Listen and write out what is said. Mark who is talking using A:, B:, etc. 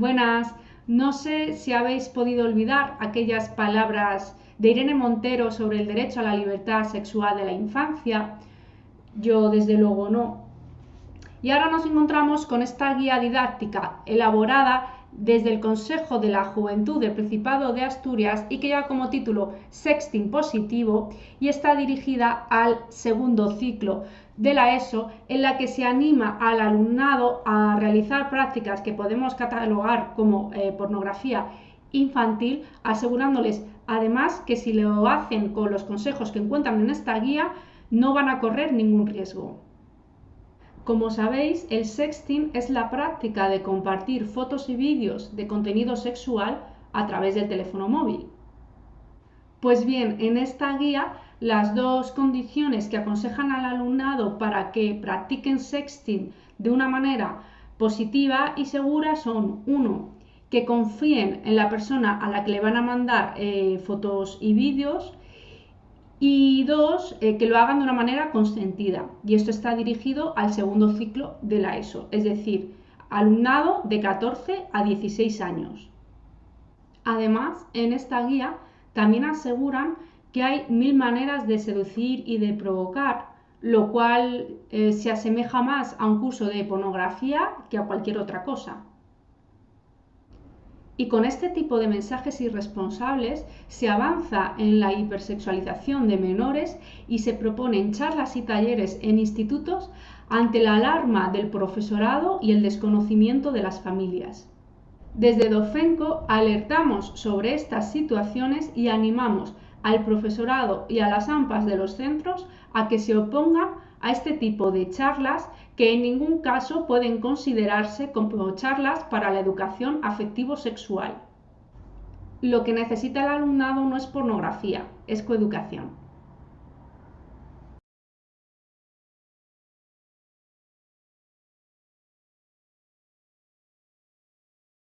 A: Buenas, no sé si habéis podido olvidar aquellas palabras de Irene Montero sobre el derecho a la libertad sexual de la infancia. Yo desde luego no. Y ahora nos encontramos con esta guía didáctica elaborada desde el Consejo de la Juventud del Principado de Asturias y que lleva como título Sexting Positivo y está dirigida al segundo ciclo de la ESO en la que se anima al alumnado a realizar prácticas que podemos catalogar como eh, pornografía infantil, asegurándoles además que si lo hacen con los consejos que encuentran en esta guía no van a correr ningún riesgo. Como sabéis, el sexting es la práctica de compartir fotos y vídeos de contenido sexual a través del teléfono móvil. Pues bien, en esta guía las dos condiciones que aconsejan al alumnado para que practiquen sexting de una manera positiva y segura son, uno, que confíen en la persona a la que le van a mandar eh, fotos y vídeos y dos, eh, que lo hagan de una manera consentida. Y esto está dirigido al segundo ciclo de la ESO, es decir, alumnado de 14 a 16 años. Además, en esta guía también aseguran que hay mil maneras de seducir y de provocar, lo cual eh, se asemeja más a un curso de pornografía que a cualquier otra cosa. Y con este tipo de mensajes irresponsables se avanza en la hipersexualización de menores y se proponen charlas y talleres en institutos ante la alarma del profesorado y el desconocimiento de las familias. Desde Dofenco alertamos sobre estas situaciones y animamos al profesorado y a las AMPAs de los centros a que se opongan a este tipo de charlas que en ningún caso pueden considerarse como charlas para la educación afectivo-sexual. Lo que necesita el alumnado no es pornografía, es coeducación.